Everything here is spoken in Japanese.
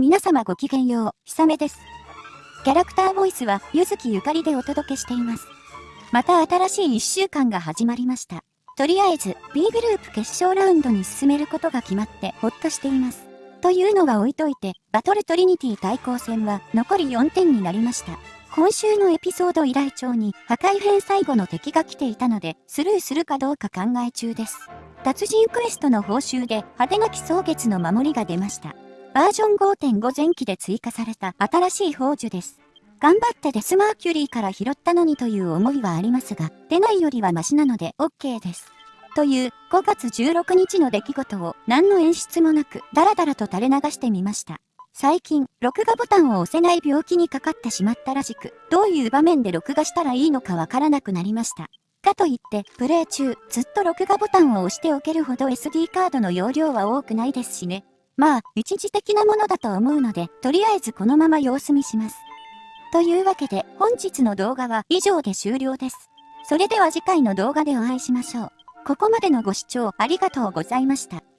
皆様ごきげんよう、ひさめです。キャラクターボイスは、ゆずきゆかりでお届けしています。また新しい1週間が始まりました。とりあえず、B グループ決勝ラウンドに進めることが決まってほっとしています。というのは置いといて、バトルトリニティ対抗戦は残り4点になりました。今週のエピソード依頼帳に破壊編最後の敵が来ていたので、スルーするかどうか考え中です。達人クエストの報酬で派手なき草月の守りが出ました。バージョン5.5前期で追加された新しい宝珠です。頑張ってデスマーキュリーから拾ったのにという思いはありますが、出ないよりはマシなので OK です。という5月16日の出来事を何の演出もなくダラダラと垂れ流してみました。最近、録画ボタンを押せない病気にかかってしまったらしく、どういう場面で録画したらいいのかわからなくなりました。かといって、プレイ中、ずっと録画ボタンを押しておけるほど SD カードの容量は多くないですしね。まあ、一時的なものだと思うので、とりあえずこのまま様子見します。というわけで、本日の動画は以上で終了です。それでは次回の動画でお会いしましょう。ここまでのご視聴ありがとうございました。